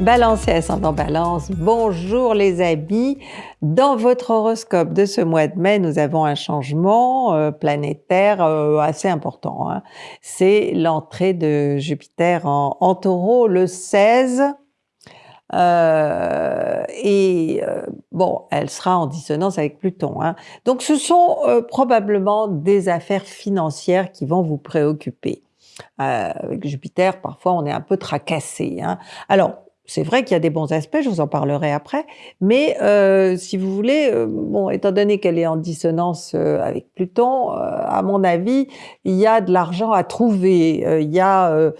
Balance ascendant balance, bonjour les amis. Dans votre horoscope de ce mois de mai, nous avons un changement euh, planétaire euh, assez important. Hein. C'est l'entrée de Jupiter en, taureau le 16. Euh, et bon, elle sera en dissonance avec Pluton. Hein. Donc ce sont probablement des affaires financières qui vont vous préoccuper. avec Jupiter, parfois on est un peu tracassé. Hein. Alors, c'est vrai qu'il y a des bons aspects, je vous en parlerai après, mais euh, si vous voulez, euh, bon, étant donné qu'elle est en dissonance euh, avec Pluton, à mon avis, il y a de l'argent à trouver, il y a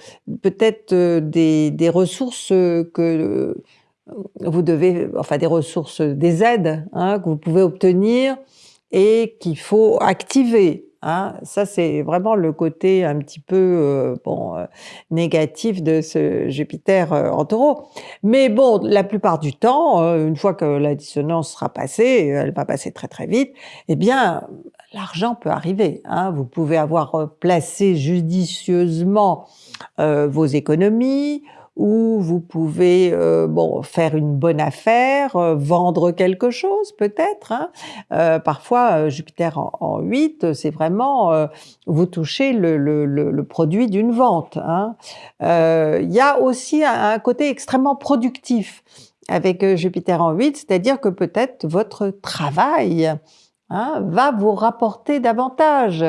peut-être des, des, ressources que vous devez, enfin des ressources, des aides hein, que vous pouvez obtenir et qu'il faut activer. Hein, ça, c'est vraiment le côté un petit peu euh, bon, euh, négatif de ce Jupiter euh, en taureau. Mais bon, la plupart du temps, une fois que la dissonance sera passée, elle va passer très très vite, eh bien, l'argent peut arriver. Hein. Vous pouvez avoir placé judicieusement vos économies, où vous pouvez euh, bon, faire une bonne affaire, euh, vendre quelque chose peut-être. Hein. Euh, parfois, Jupiter en, 8, c'est vraiment vous touchez le, produit d'une vente. Hein. Il y a aussi un, côté extrêmement productif avec Jupiter en 8, c'est-à-dire que peut-être votre travail Hein, va vous rapporter davantage.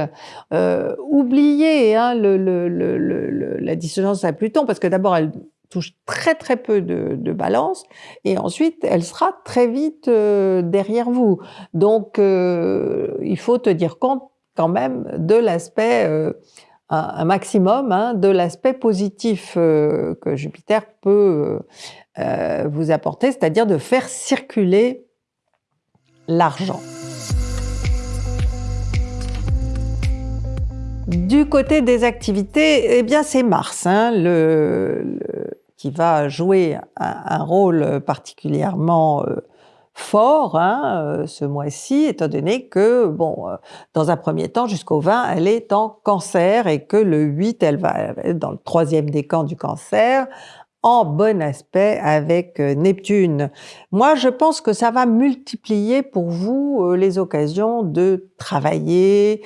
Oubliez hein, le, le, le, la dissonance à Pluton, parce que d'abord, elle touche très très peu de, balance, et ensuite, elle sera très vite euh, derrière vous. Donc, euh, il faut tenir compte quand même de l'aspect, euh, un, maximum, hein, de l'aspect positif que Jupiter peut vous apporter, c'est-à-dire de faire circuler l'argent. Du côté des activités, eh bien c'est Mars hein, le, qui va jouer un, rôle particulièrement euh, fort hein, euh, ce mois-ci, étant donné que, bon, euh, dans un premier temps, jusqu'au 20, elle est en cancer et que le 8, elle va être dans le troisième décan du cancer, en bon aspect avec Neptune. Moi, je pense que ça va multiplier pour vous les occasions de travailler,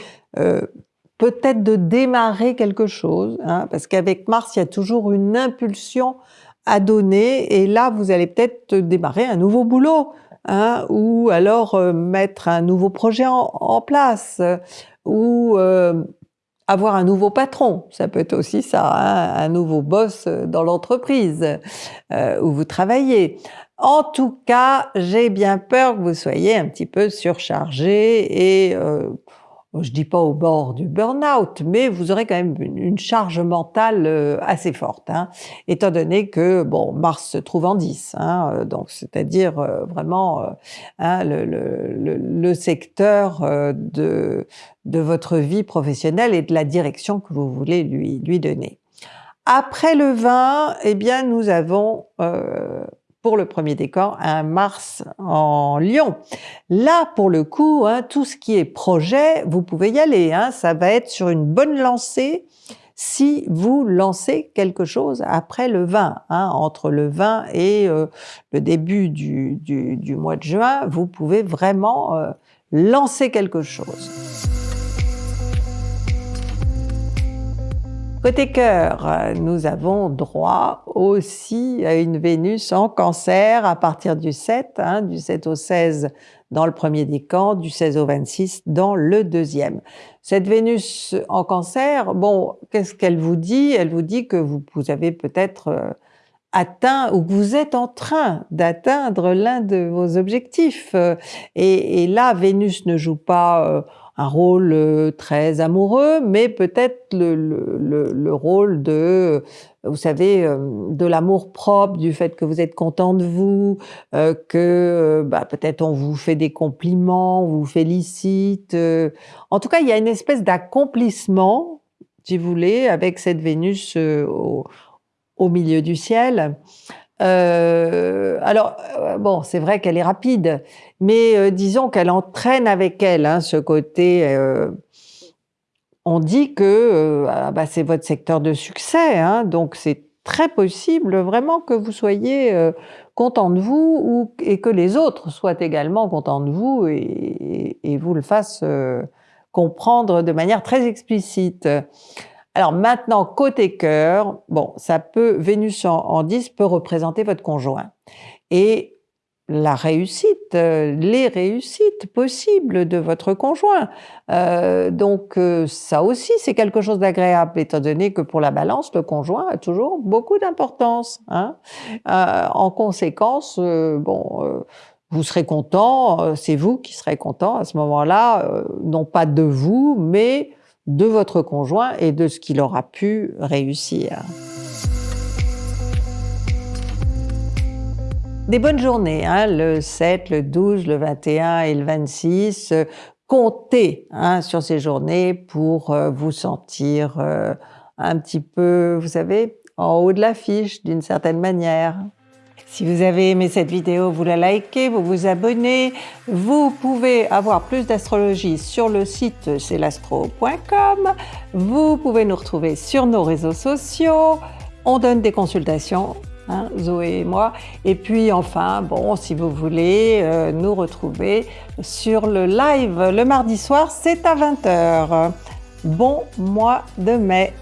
peut-être de démarrer quelque chose, hein, parce qu'avec Mars, il y a toujours une impulsion à donner, et là, vous allez peut-être démarrer un nouveau boulot, hein, ou alors euh, mettre un nouveau projet en, place, ou euh, avoir un nouveau patron, ça peut être aussi ça, hein, un nouveau boss dans l'entreprise euh, où vous travaillez. En tout cas, j'ai bien peur que vous soyez un petit peu surchargé et je dis pas au bord du burn-out, mais vous aurez quand même une, charge mentale euh, assez forte, hein, étant donné que bon Mars se trouve en 10, hein, euh, donc c'est-à-dire euh, vraiment hein, le, le, le, secteur de, de votre vie professionnelle et de la direction que vous voulez lui, lui donner. Après le 20, eh bien nous avons pour le premier décor, un Mars en Lion. Là, pour le coup, hein, tout ce qui est projet, vous pouvez y aller. Hein, ça va être sur une bonne lancée si vous lancez quelque chose après le 20. Hein, entre le 20 et euh, le début du, du, mois de juin, vous pouvez vraiment euh, lancer quelque chose. Côté cœur, nous avons droit aussi à une Vénus en cancer à partir du 7, hein, du 7 au 16 dans le premier décan, du 16 au 26 dans le deuxième. Cette Vénus en cancer, bon, qu'est-ce qu'elle vous dit? Elle vous dit que vous, avez peut-être euh, atteint ou que vous êtes en train d'atteindre l'un de vos objectifs. Et, et, là, Vénus ne joue pas... Euh, un rôle euh, très amoureux, mais peut-être le, le, le, rôle de, euh, vous savez, euh, de l'amour propre, du fait que vous êtes content de vous, que bah, peut-être on vous fait des compliments, on vous félicite. En tout cas, il y a une espèce d'accomplissement, si vous voulez, avec cette Vénus au, au milieu du ciel. Euh, alors, euh, bon, c'est vrai qu'elle est rapide, mais euh, disons qu'elle entraîne avec elle hein, ce côté... Euh, on dit que ah bah, c'est votre secteur de succès, hein, donc c'est très possible vraiment que vous soyez euh, content de vous ou, et que les autres soient également contents de vous et, vous le fassent euh, comprendre de manière très explicite. Alors maintenant, côté cœur, bon, ça peut, Vénus en, en 10 peut représenter votre conjoint. Et la réussite, euh, les réussites possibles de votre conjoint. Euh, donc euh, ça aussi, c'est quelque chose d'agréable, étant donné que pour la balance, le conjoint a toujours beaucoup d'importance. Hein. en conséquence, bon, vous serez content, c'est vous qui serez content à ce moment-là, non pas de vous, mais de votre conjoint et de ce qu'il aura pu réussir. Des bonnes journées, hein, le 7, le 12, le 21 et le 26. comptez hein, sur ces journées pour euh, vous sentir euh, un petit peu, vous savez, en haut de l'affiche d'une certaine manière. Si vous avez aimé cette vidéo, vous la likez, vous vous abonnez. Vous pouvez avoir plus d'astrologie sur le site celastro.com. Vous pouvez nous retrouver sur nos réseaux sociaux. On donne des consultations Hein, Zoé et moi. Et puis enfin, bon, si vous voulez euh, nous retrouver sur le live le mardi soir, c'est à 20h. Bon mois de mai